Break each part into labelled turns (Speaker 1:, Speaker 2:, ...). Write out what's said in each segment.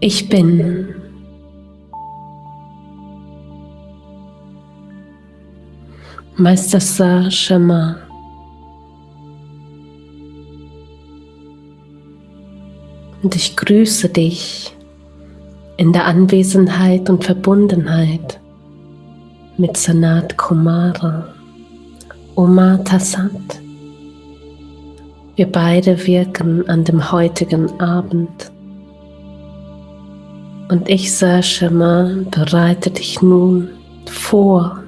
Speaker 1: Ich bin. Meister Sa Shema. Und ich grüße dich in der Anwesenheit und Verbundenheit mit Sanat Kumara, Oma Tassat. Wir beide wirken an dem heutigen Abend. Und ich, Sashama, bereite dich nun vor,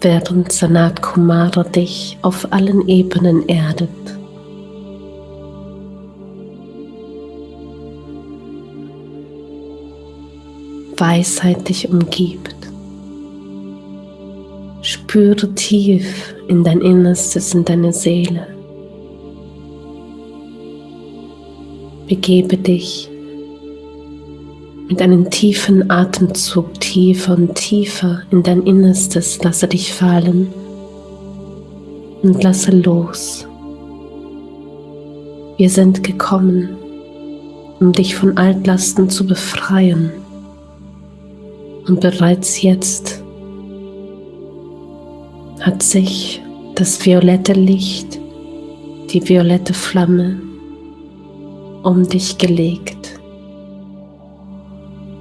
Speaker 1: während Sanat Kumara dich auf allen Ebenen erdet. Weisheit dich umgibt. Spüre tief in dein Innerstes, in deine Seele. Begebe dich mit einem tiefen Atemzug tiefer und tiefer in dein Innerstes. Lasse dich fallen und lasse los. Wir sind gekommen, um dich von Altlasten zu befreien. Und bereits jetzt hat sich das violette Licht, die violette Flamme um dich gelegt.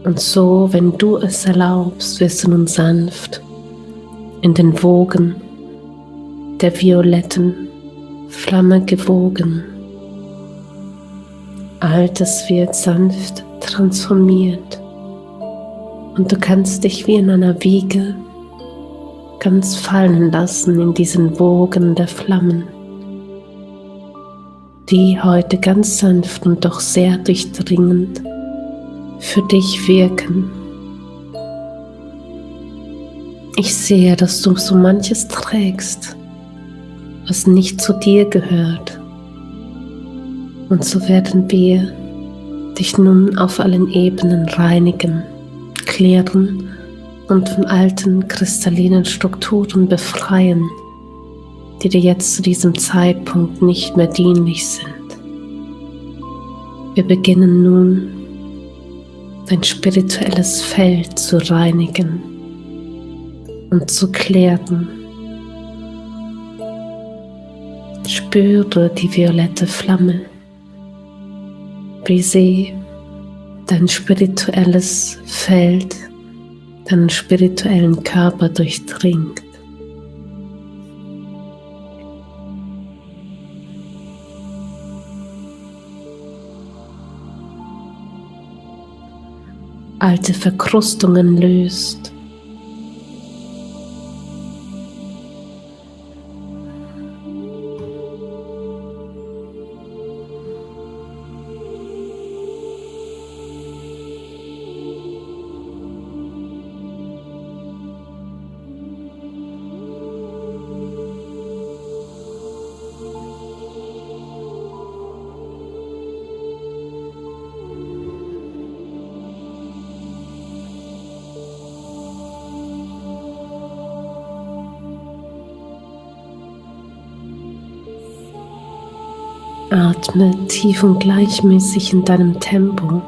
Speaker 1: Und so, wenn du es erlaubst, wirst du nun sanft in den Wogen der violetten Flamme gewogen. Altes wird sanft transformiert und du kannst dich wie in einer Wiege ganz fallen lassen in diesen Wogen der Flammen, die heute ganz sanft und doch sehr durchdringend für dich wirken. Ich sehe, dass du so manches trägst, was nicht zu dir gehört. Und so werden wir dich nun auf allen Ebenen reinigen klären und von alten kristallinen Strukturen befreien, die dir jetzt zu diesem Zeitpunkt nicht mehr dienlich sind. Wir beginnen nun dein spirituelles Feld zu reinigen und zu klären. Spüre die violette Flamme, wie sie dein spirituelles Feld, deinen spirituellen Körper durchdringt. Alte Verkrustungen löst Atme tief und gleichmäßig in deinem Tempo,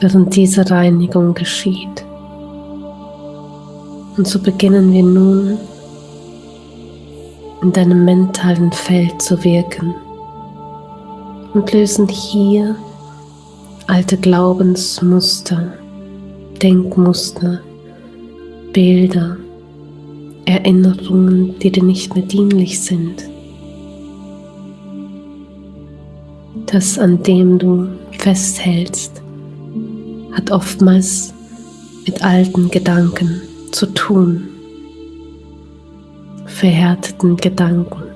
Speaker 1: während diese Reinigung geschieht. Und so beginnen wir nun in deinem mentalen Feld zu wirken und lösen hier alte Glaubensmuster, Denkmuster, Bilder, Erinnerungen, die dir nicht mehr dienlich sind. Das, an dem du festhältst, hat oftmals mit alten Gedanken zu tun, verhärteten Gedanken.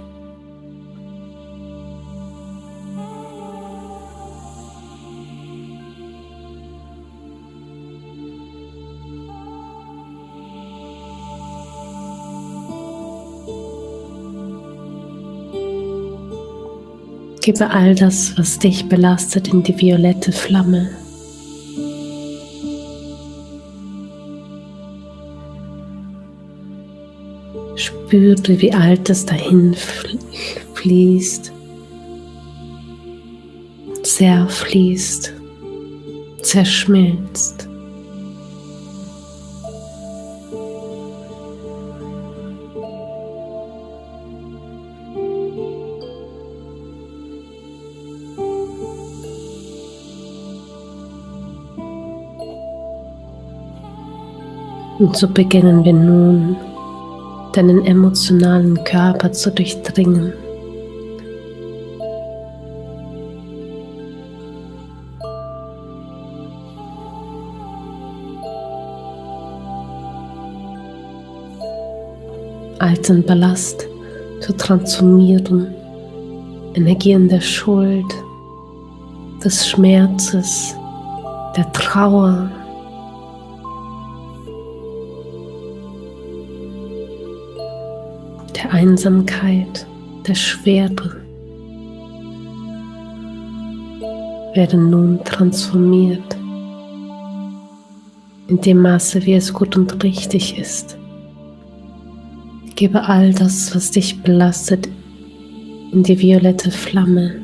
Speaker 1: Gebe all das, was dich belastet, in die violette Flamme. Spüre, wie Altes dahin fließt zerfließt, zerschmilzt. Und so beginnen wir nun, deinen emotionalen Körper zu durchdringen. Alten Ballast zu transformieren, Energien der Schuld, des Schmerzes, der Trauer, der Einsamkeit, der Schwere werden nun transformiert in dem Maße, wie es gut und richtig ist. Gebe all das, was dich belastet, in die violette Flamme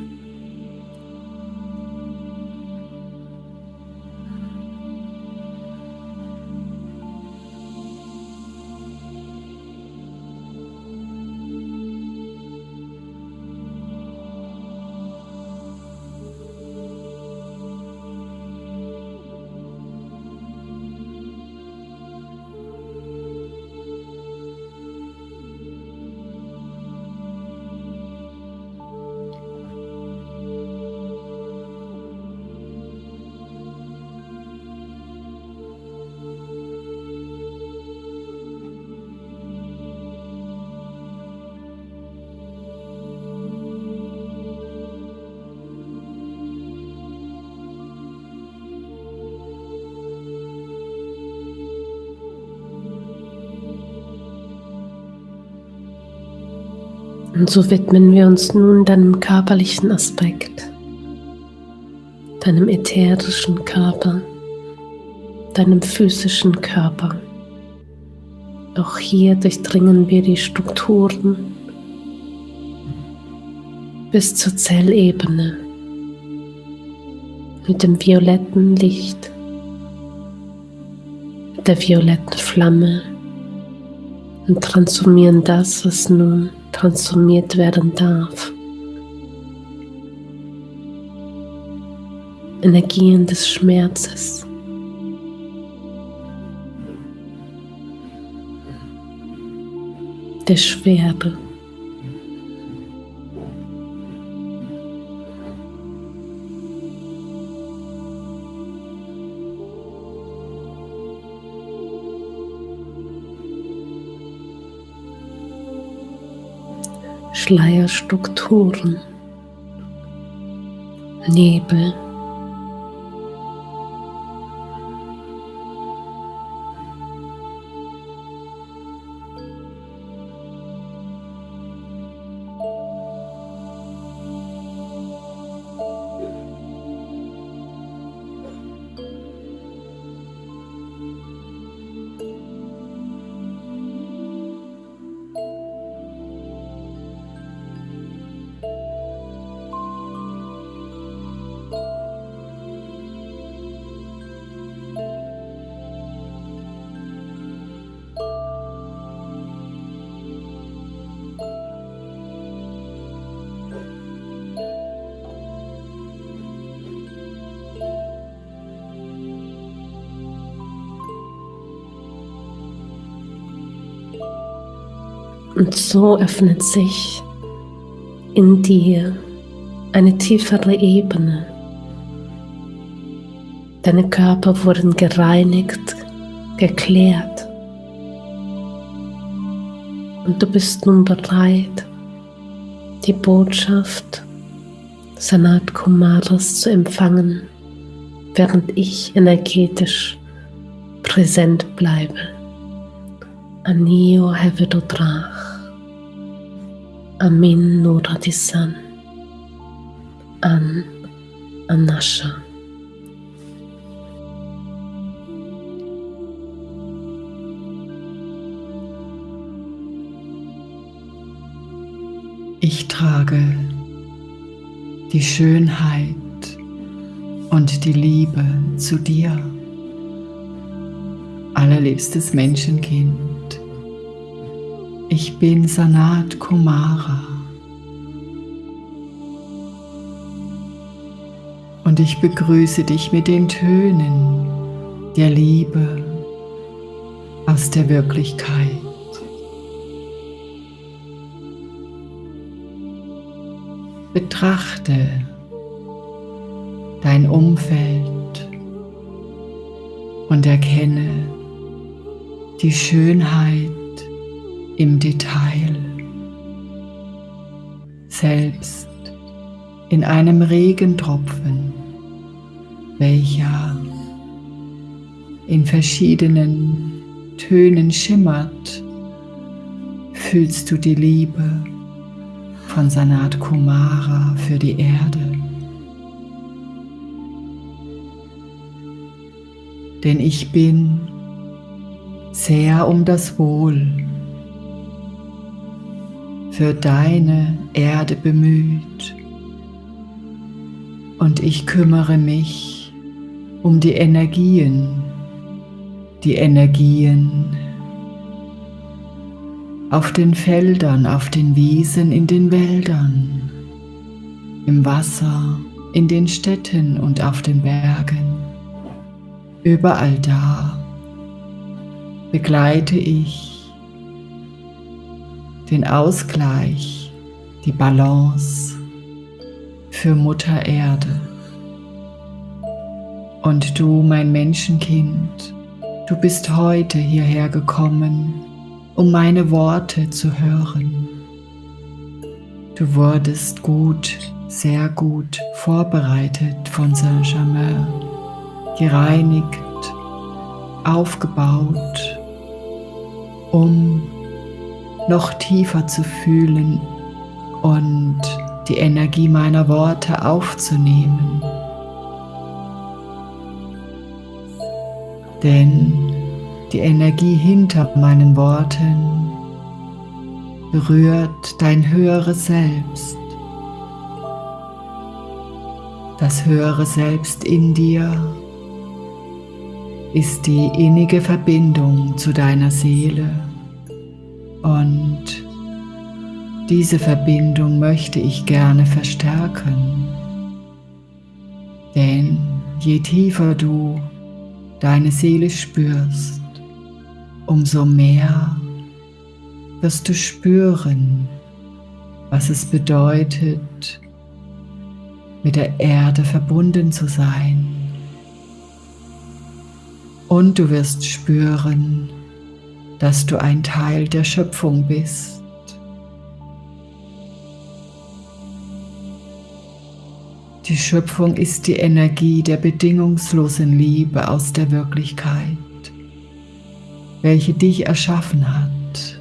Speaker 1: Und so widmen wir uns nun deinem körperlichen Aspekt, deinem ätherischen Körper, deinem physischen Körper. Auch hier durchdringen wir die Strukturen bis zur Zellebene mit dem violetten Licht, der violetten Flamme und transformieren das, was nun transformiert werden darf. Energien des Schmerzes. Der Schwere. Schleierstrukturen, Nebel. Und so öffnet sich in dir eine tiefere Ebene. Deine Körper wurden gereinigt, geklärt. Und du bist nun bereit, die Botschaft Sanat Kumaras zu empfangen, während ich energetisch präsent bleibe. Anio Hevedodrach. Amin An Anasha.
Speaker 2: Ich trage die Schönheit und die Liebe zu dir. Allerliebstes Menschenkind, ich bin Sanat Kumara. Und ich begrüße dich mit den Tönen der Liebe aus der Wirklichkeit. Betrachte dein Umfeld und erkenne die Schönheit im Detail. Selbst in einem Regentropfen, welcher in verschiedenen Tönen schimmert, fühlst du die Liebe von Sanat Kumara für die Erde. Denn ich bin sehr um das Wohl für deine Erde bemüht und ich kümmere mich um die Energien, die Energien auf den Feldern, auf den Wiesen, in den Wäldern, im Wasser, in den Städten und auf den Bergen. Überall da begleite ich den Ausgleich, die Balance für Mutter Erde. Und du, mein Menschenkind, du bist heute hierher gekommen, um meine Worte zu hören. Du wurdest gut, sehr gut vorbereitet von Saint-Germain, gereinigt, aufgebaut, um noch tiefer zu fühlen und die Energie meiner Worte aufzunehmen. Denn die Energie hinter meinen Worten berührt dein höheres Selbst. Das höhere Selbst in dir ist die innige Verbindung zu deiner Seele und diese Verbindung möchte ich gerne verstärken. Denn je tiefer du deine Seele spürst, umso mehr wirst du spüren, was es bedeutet, mit der Erde verbunden zu sein. Und du wirst spüren, dass du ein Teil der Schöpfung bist. Die Schöpfung ist die Energie der bedingungslosen Liebe aus der Wirklichkeit welche dich erschaffen hat.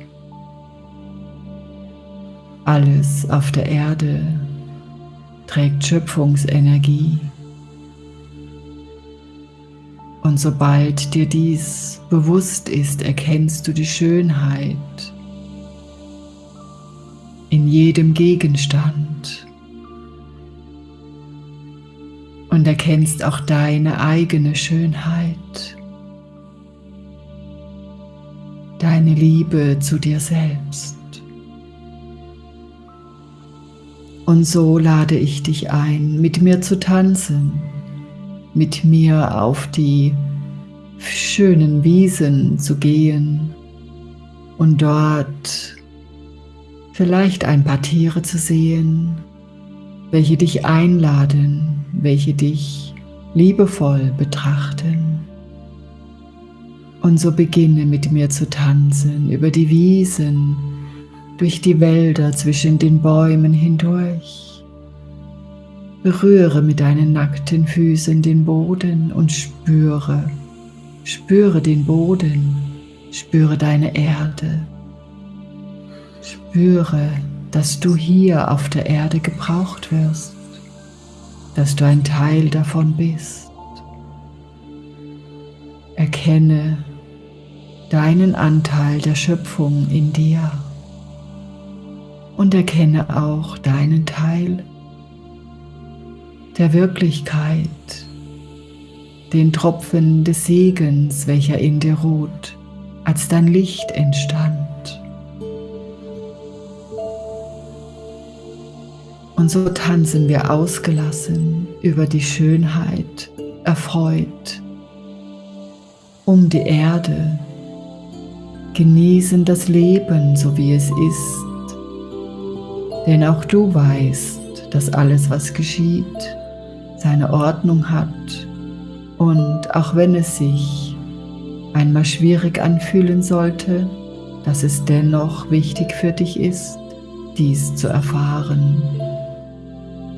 Speaker 2: Alles auf der Erde trägt Schöpfungsenergie. Und sobald dir dies bewusst ist, erkennst du die Schönheit in jedem Gegenstand. Und erkennst auch deine eigene Schönheit. Deine Liebe zu dir selbst. Und so lade ich dich ein, mit mir zu tanzen, mit mir auf die schönen Wiesen zu gehen und dort vielleicht ein paar Tiere zu sehen, welche dich einladen, welche dich liebevoll betrachten. Und so beginne mit mir zu tanzen über die Wiesen, durch die Wälder zwischen den Bäumen hindurch. Berühre mit deinen nackten Füßen den Boden und spüre, spüre den Boden, spüre deine Erde. Spüre, dass du hier auf der Erde gebraucht wirst, dass du ein Teil davon bist. Erkenne, deinen Anteil der Schöpfung in dir und erkenne auch deinen Teil der Wirklichkeit den Tropfen des Segens, welcher in dir ruht, als dein Licht entstand. Und so tanzen wir ausgelassen über die Schönheit, erfreut, um die Erde, genießen das Leben, so wie es ist. Denn auch du weißt, dass alles, was geschieht, seine Ordnung hat und auch wenn es sich einmal schwierig anfühlen sollte, dass es dennoch wichtig für dich ist, dies zu erfahren.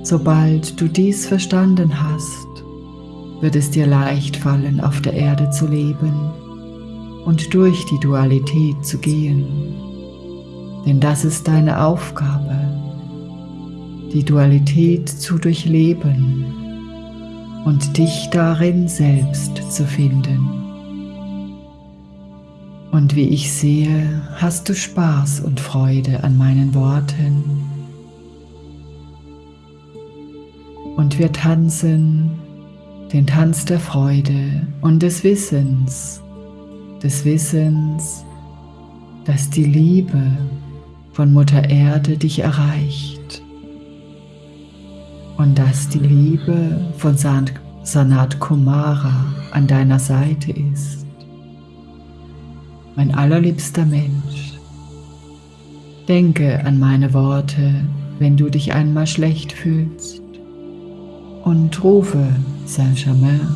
Speaker 2: Sobald du dies verstanden hast, wird es dir leicht fallen, auf der Erde zu leben und durch die Dualität zu gehen. Denn das ist deine Aufgabe, die Dualität zu durchleben und dich darin selbst zu finden. Und wie ich sehe, hast du Spaß und Freude an meinen Worten. Und wir tanzen den Tanz der Freude und des Wissens, des Wissens, dass die Liebe von Mutter Erde dich erreicht und dass die Liebe von Sanat Kumara an deiner Seite ist. Mein allerliebster Mensch, denke an meine Worte, wenn du dich einmal schlecht fühlst und rufe Saint-Germain,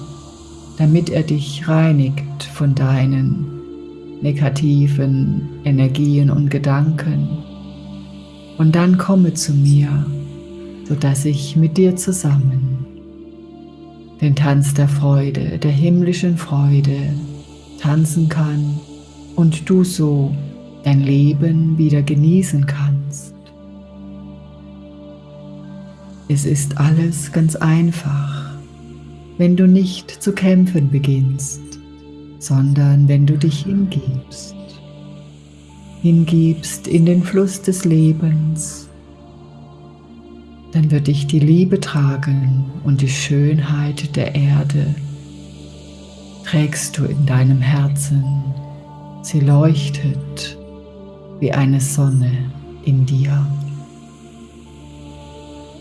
Speaker 2: damit er dich reinigt von deinen negativen Energien und Gedanken. Und dann komme zu mir sodass ich mit dir zusammen den Tanz der Freude, der himmlischen Freude tanzen kann und du so dein Leben wieder genießen kannst. Es ist alles ganz einfach, wenn du nicht zu kämpfen beginnst, sondern wenn du dich hingibst. Hingibst in den Fluss des Lebens dann wird dich die Liebe tragen und die Schönheit der Erde trägst du in deinem Herzen. Sie leuchtet wie eine Sonne in dir.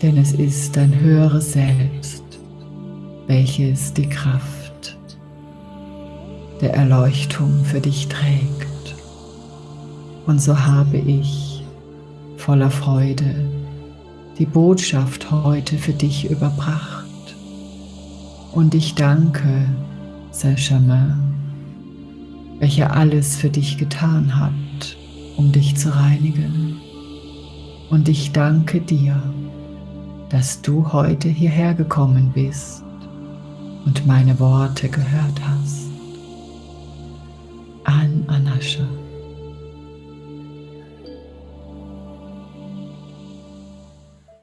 Speaker 2: Denn es ist dein höheres Selbst, welches die Kraft der Erleuchtung für dich trägt. Und so habe ich voller Freude die Botschaft heute für dich überbracht. Und ich danke Saint-Germain, welcher alles für dich getan hat, um dich zu reinigen. Und ich danke dir, dass du heute hierher gekommen bist und meine Worte gehört hast. An Anascha.